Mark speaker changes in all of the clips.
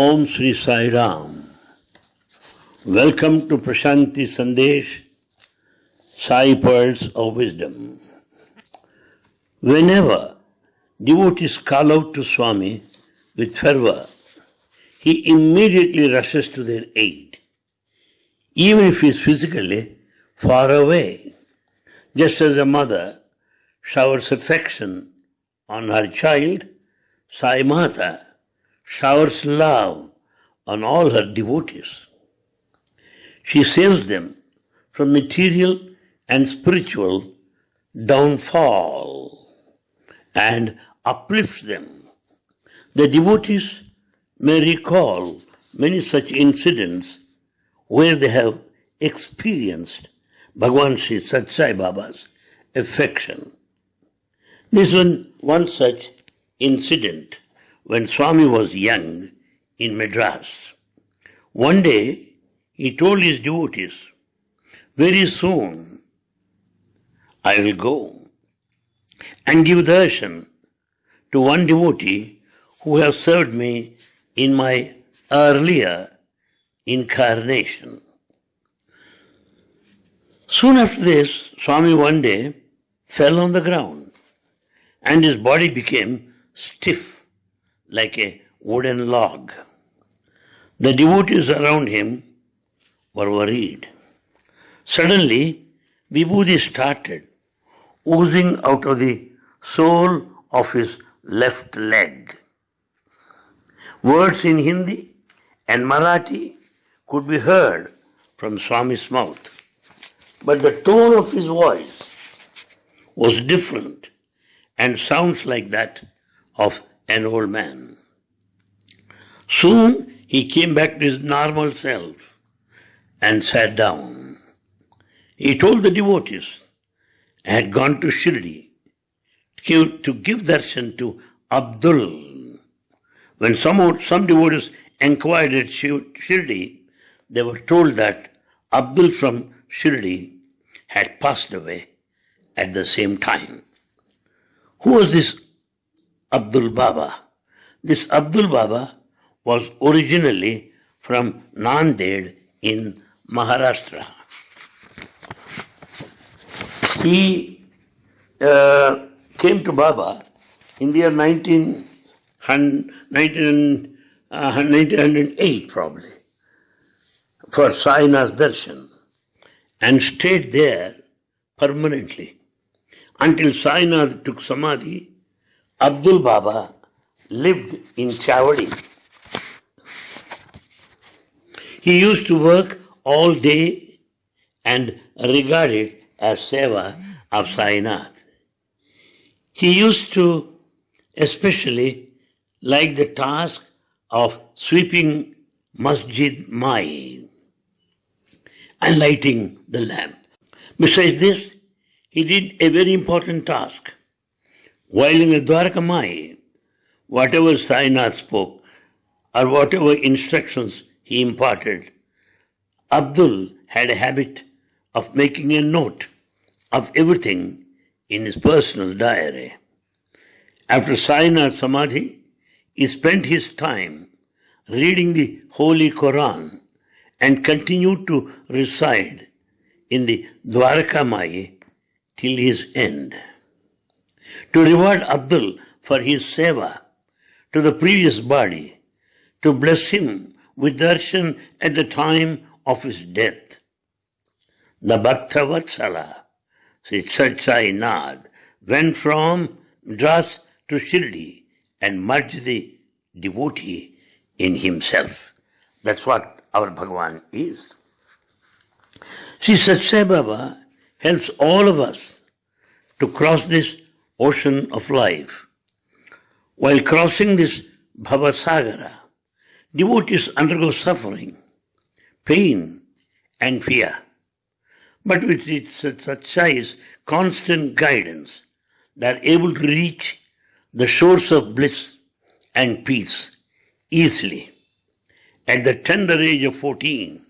Speaker 1: Om Sri Sai Ram. Welcome to Prashanti Sandesh, Sai Pearls of Wisdom. Whenever devotees call out to Swami with fervor, he immediately rushes to their aid, even if he is physically far away. Just as a mother showers affection on her child, Sai Mata showers love on all her devotees. She saves them from material and spiritual downfall and uplifts them. The devotees may recall many such incidents where they have experienced Bhagwan Sri Sat Baba's affection. This was one such incident when Swami was young in Madras. One day he told his devotees, Very soon I will go and give darshan to one devotee who has served me in my earlier incarnation. Soon after this, Swami one day fell on the ground and his body became stiff like a wooden log. The devotees around him were worried. Suddenly, Vibhuti started oozing out of the sole of his left leg. Words in Hindi and Marathi could be heard from Swami's mouth, but the tone of his voice was different and sounds like that of an old man. Soon he came back to his normal self and sat down. He told the devotees I had gone to Shirdi to give darshan to Abdul. When some, some devotees inquired at Shirdi, they were told that Abdul from Shirdi had passed away at the same time. Who was this Abdul Baba? This Abdul Baba was originally from Nanded in Maharashtra. He uh, came to Baba in the year 19, 19, uh, 1908 probably for Sainath's darshan and stayed there permanently until Sainath took samadhi. Abdul Baba lived in Chavadi. He used to work all day and regard it as seva of Sainath. He used to especially like the task of sweeping Masjid Mai and lighting the lamp. Besides this, he did a very important task. While in the Dwarka Mai, whatever Sainath spoke or whatever instructions he imparted, Abdul had a habit of making a note of everything in his personal diary. After Sainath Samadhi, he spent his time reading the Holy Quran and continued to reside in the Dwarka Mai till his end. To reward Abdul for his seva to the previous body, to bless him with darshan at the time of his death. The Bhakta Vatsala, Sri Nad, went from Madras to Shirdi and merged the devotee in himself. That's what our Bhagavan is. Sri Satsai Baba helps all of us to cross this ocean of life. While crossing this Bhavasagara, devotees undergo suffering, pain, and fear. But with its Satsai's constant guidance, they are able to reach the shores of bliss and peace easily. At the tender age of 14,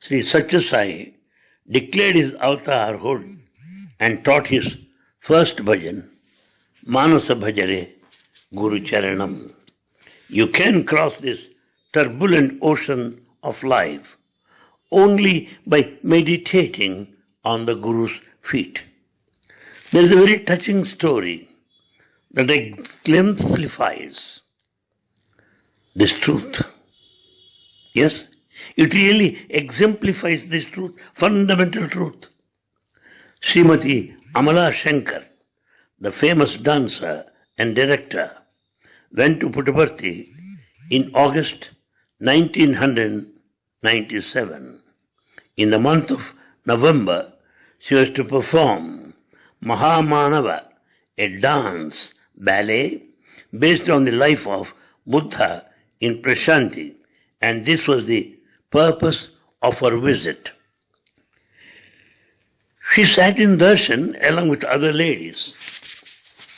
Speaker 1: Sri Satyasai declared his avatarhood and taught his first bhajan, Manasa Bhajare Guru Charanam. You can cross this turbulent ocean of life only by meditating on the Guru's feet. There is a very touching story that exemplifies this truth. Yes, it really exemplifies this truth, fundamental truth. Srimati Amala Shankar, the famous dancer and director, went to Puttaparthi in August 1997. In the month of November, she was to perform Mahamanava, a dance ballet based on the life of Buddha in Prashanti, and this was the purpose of her visit. She sat in darshan along with other ladies,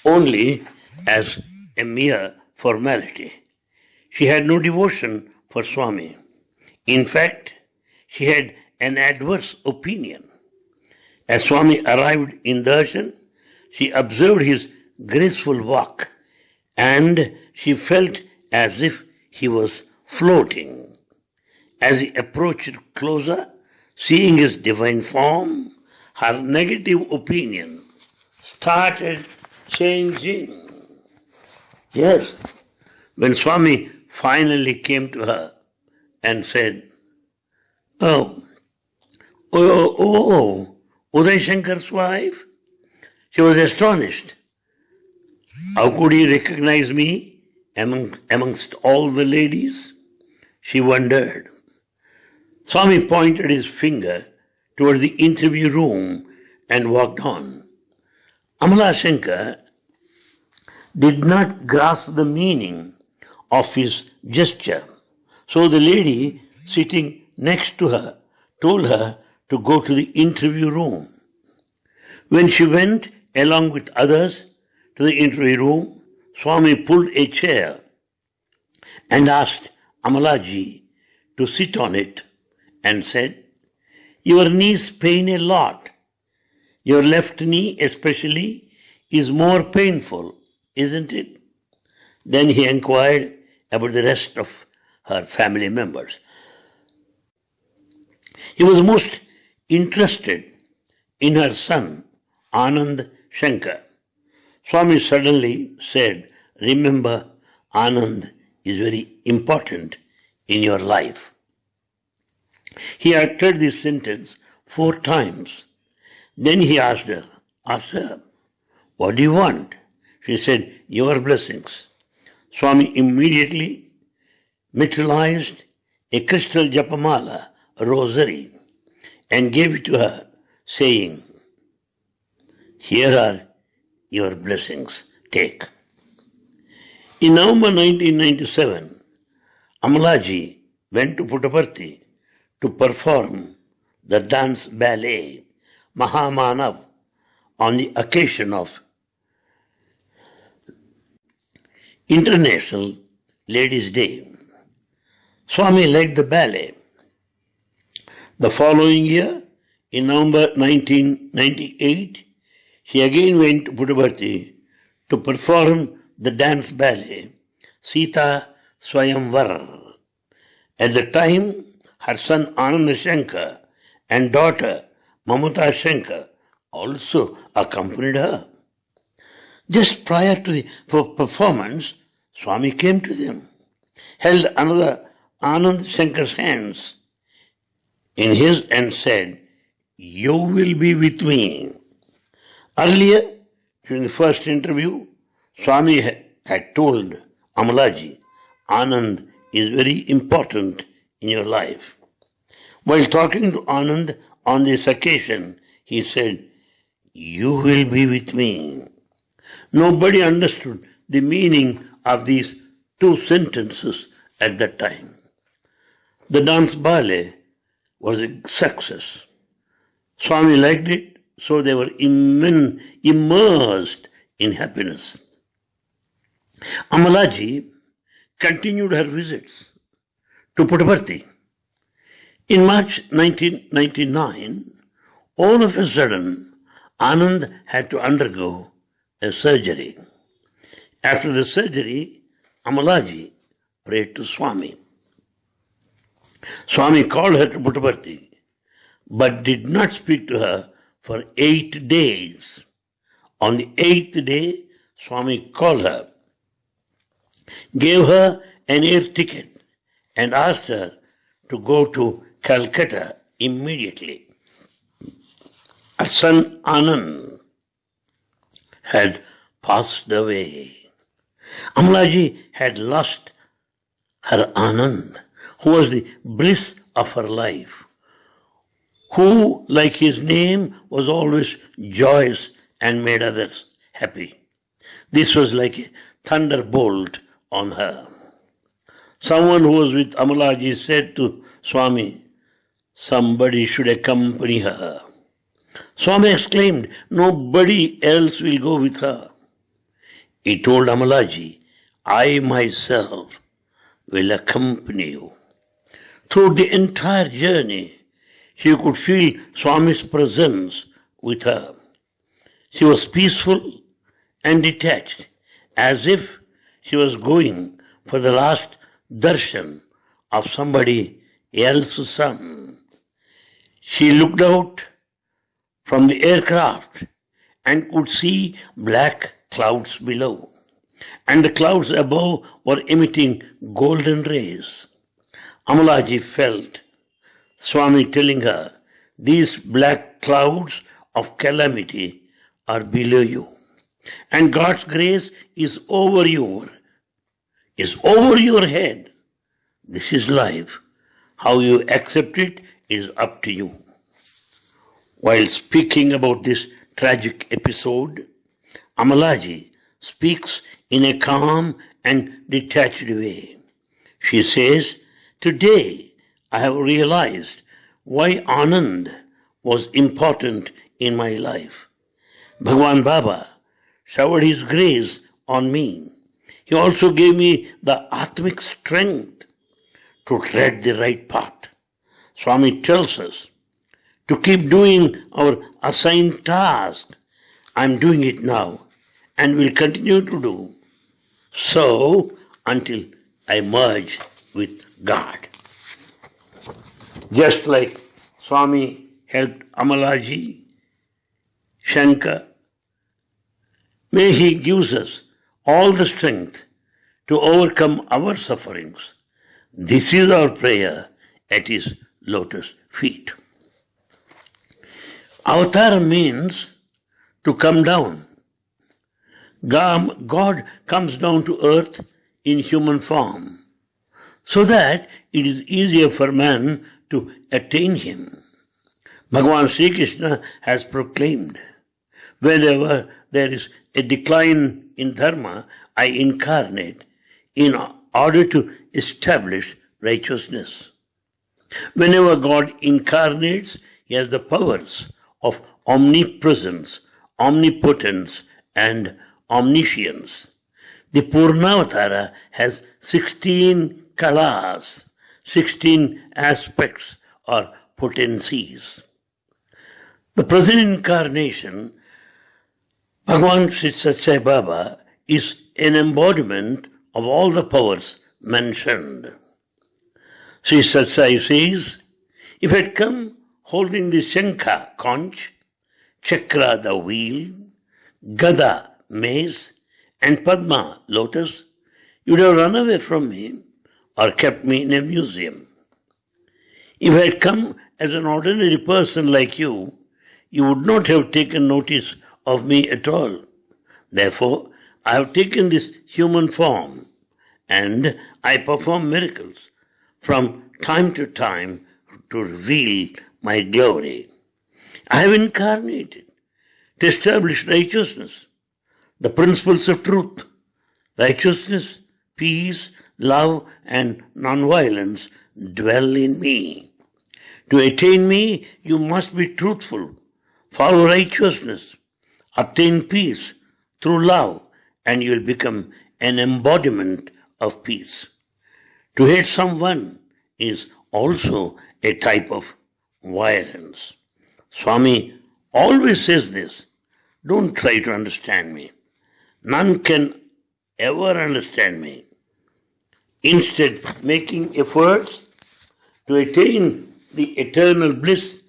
Speaker 1: only as a mere formality. She had no devotion for Swami. In fact, she had an adverse opinion. As Swami arrived in darshan, she observed his graceful walk and she felt as if he was floating. As he approached closer, seeing his divine form, her negative opinion started changing. Yes, when Swami finally came to her and said, Oh, oh, oh, oh Uday Shankar's wife? She was astonished. How could he recognize me among, amongst all the ladies? She wondered. Swami pointed his finger toward the interview room and walked on. Amala Shankar did not grasp the meaning of his gesture. So the lady sitting next to her told her to go to the interview room. When she went along with others to the interview room, Swami pulled a chair and asked Amalaji to sit on it and said, Your knees pain a lot. Your left knee, especially, is more painful, isn't it? Then he inquired about the rest of her family members. He was most interested in her son, Anand Shankar. Swami suddenly said, Remember, Anand is very important in your life. He uttered this sentence four times. Then he asked her, asked her, What do you want? She said, Your blessings. Swami immediately materialized a crystal japamala, a rosary, and gave it to her, saying, Here are your blessings, take. In November 1997, Amalaji went to Puttaparthi to perform the dance ballet Mahamanav on the occasion of International Ladies' Day. Swami led the ballet. The following year, in November 1998, he again went to Puttaparthi to perform the dance ballet Sita Swayamvar. At the time, her son Anand Shankar and daughter Mamata Shankar also accompanied her. Just prior to the performance, Swami came to them, held another Anand Shankar's hands in his and said, You will be with me. Earlier, during the first interview, Swami had told Amalaji, Anand is very important in your life. While talking to Anand on this occasion, he said, You will be with me. Nobody understood the meaning of these two sentences at that time. The dance ballet was a success. Swami liked it so they were immersed in happiness. Amalaji continued her visits to Puttaparthi. In March 1999, all of a sudden, Anand had to undergo a surgery. After the surgery, Amalaji prayed to Swami. Swami called her to Puttaparthi, but did not speak to her for eight days. On the eighth day, Swami called her, gave her an air ticket, and asked her to go to Calcutta immediately. Asan Anand had passed away. Amalaji had lost her Anand, who was the bliss of her life, who, like his name, was always joyous and made others happy. This was like a thunderbolt on her. Someone who was with Amalaji said to Swami, somebody should accompany her. Swami exclaimed, nobody else will go with her. He told Amalaji, I myself will accompany you. Through the entire journey, she could feel Swami's presence with her. She was peaceful and detached, as if she was going for the last darshan of somebody else's son. She looked out from the aircraft and could see black clouds below, and the clouds above were emitting golden rays. Amalaji felt Swami telling her, These black clouds of calamity are below you, and God's grace is over you, is over your head. This is life. How you accept it is up to you. While speaking about this tragic episode, Amalaji speaks in a calm and detached way. She says, Today I have realized why Anand was important in my life. Bhagwan Baba showered his grace on me. He also gave me the Atmic strength to tread the right path. Swami tells us to keep doing our assigned task. I'm doing it now and will continue to do so until I merge with God. Just like Swami helped Amalaji, Shankar, may He gives us all the strength to overcome our sufferings. This is our prayer at His lotus feet. Avatar means to come down. God comes down to earth in human form so that it is easier for man to attain him. Bhagavan Sri Krishna has proclaimed, whenever there is a decline in dharma, I incarnate in order to establish righteousness. Whenever God incarnates, he has the powers of omnipresence, omnipotence, and omniscience. The Purnavatara has 16 kalas, 16 aspects or potencies. The present incarnation, Bhagavan Sri Baba, is an embodiment of all the powers mentioned. Sri Satsai says, if it come holding the Shankha conch, Chakra the wheel, Gada mace, and Padma lotus, you would have run away from me or kept me in a museum. If I had come as an ordinary person like you, you would not have taken notice of me at all. Therefore, I have taken this human form and I perform miracles from time to time to reveal my glory. I have incarnated to establish righteousness, the principles of truth, righteousness, peace, love, and non-violence dwell in me. To attain me, you must be truthful, follow righteousness, obtain peace through love, and you will become an embodiment of peace. To hate someone is also a type of violence. Swami always says this. Don't try to understand me. None can ever understand me. Instead, making efforts to attain the eternal bliss,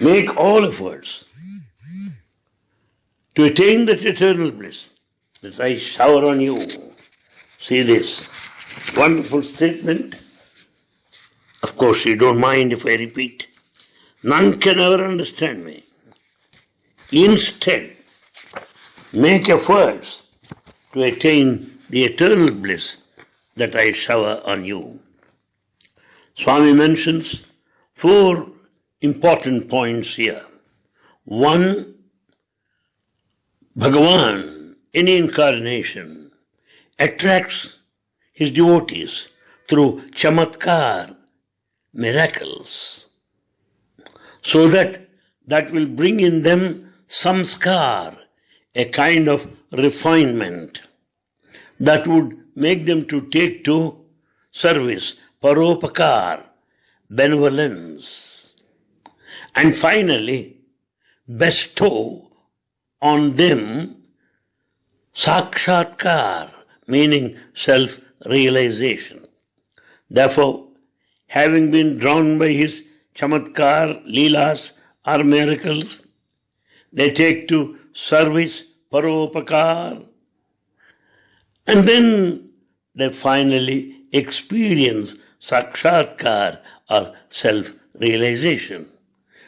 Speaker 1: make all efforts to attain that eternal bliss that I shower on you. See this wonderful statement. Of course, you don't mind if I repeat. None can ever understand me. Instead, make efforts to attain the eternal bliss that I shower on you. Swami mentions four important points here. One, Bhagavan, in incarnation, attracts his devotees through chamatkar, miracles, so that that will bring in them samskar, a kind of refinement that would make them to take to service, paropakar, benevolence, and finally bestow on them sakshatkar, meaning self-realization. Therefore, having been drawn by his chamatkar, leelas, or miracles, they take to service, paropakar, and then they finally experience sakshatkar or self-realization.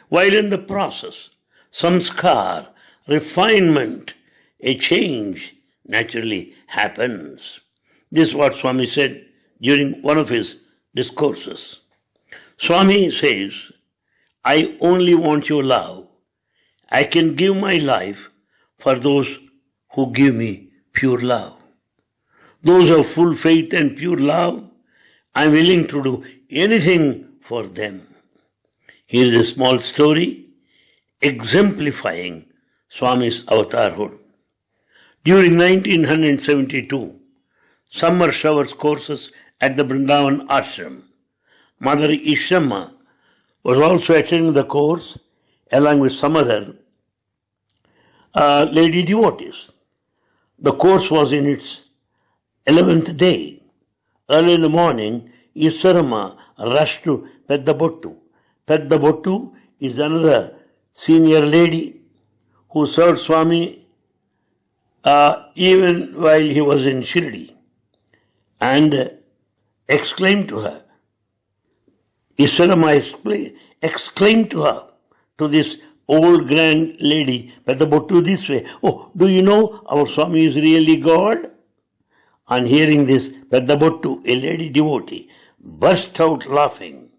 Speaker 1: While in the process, samskar, refinement, a change naturally happens. This is what Swami said during one of his discourses. Swami says, I only want your love. I can give my life for those who give me pure love. Those of full faith and pure love, I'm willing to do anything for them. Here is a small story exemplifying Swami's avatarhood. During 1972, summer showers courses at the Brindavan Ashram, Mother Easwaramma was also attending the course along with some other uh, lady devotees. The course was in its 11th day. Early in the morning, Easwaramma rushed to Peddabottu. Peddabottu is another senior lady who served Swami uh, even while he was in Shirdi and exclaimed to her, Easwaramma exclaimed to her, to this old grand lady, Peddabottu this way, Oh, do you know our Swami is really God? On hearing this, Peddabottu, a lady devotee, burst out laughing.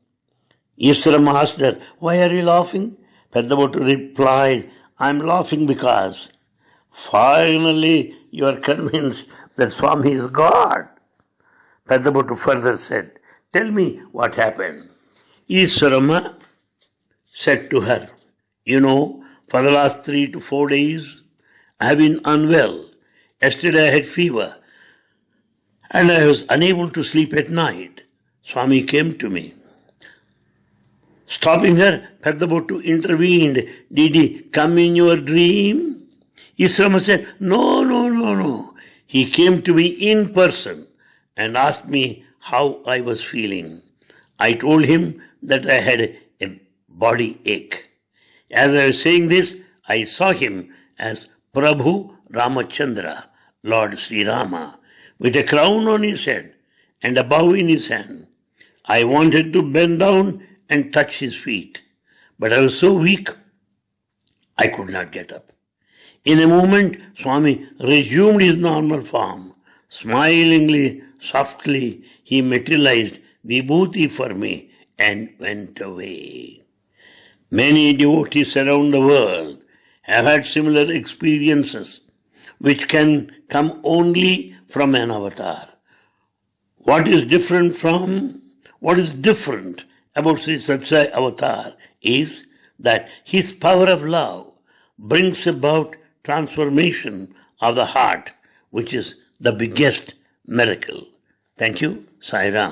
Speaker 1: Easwaramma asked her, Why are you laughing? Peddabottu replied, I am laughing because finally you are convinced that Swami is God. Peddabottu further said, Tell me what happened. Easwaramma said to her, You know, for the last three to four days, I have been unwell. Yesterday I had fever and I was unable to sleep at night. Swami came to me. Stopping her, Peddabottu intervened. Did he come in your dream? Easwaramma said, No, no, no, no. He came to me in person and asked me how I was feeling. I told him that I had a body ache. As I was saying this, I saw him as Prabhu Ramachandra, Lord Sri Rama with a crown on his head and a bow in his hand. I wanted to bend down and touch his feet, but I was so weak I could not get up. In a moment, Swami resumed his normal form. Smilingly, softly, he materialized vibhuti for me and went away. Many devotees around the world have had similar experiences, which can come only from an avatar. What is different from, what is different about Sri Sathya avatar is that his power of love brings about transformation of the heart, which is the biggest miracle. Thank you, Sai Ram.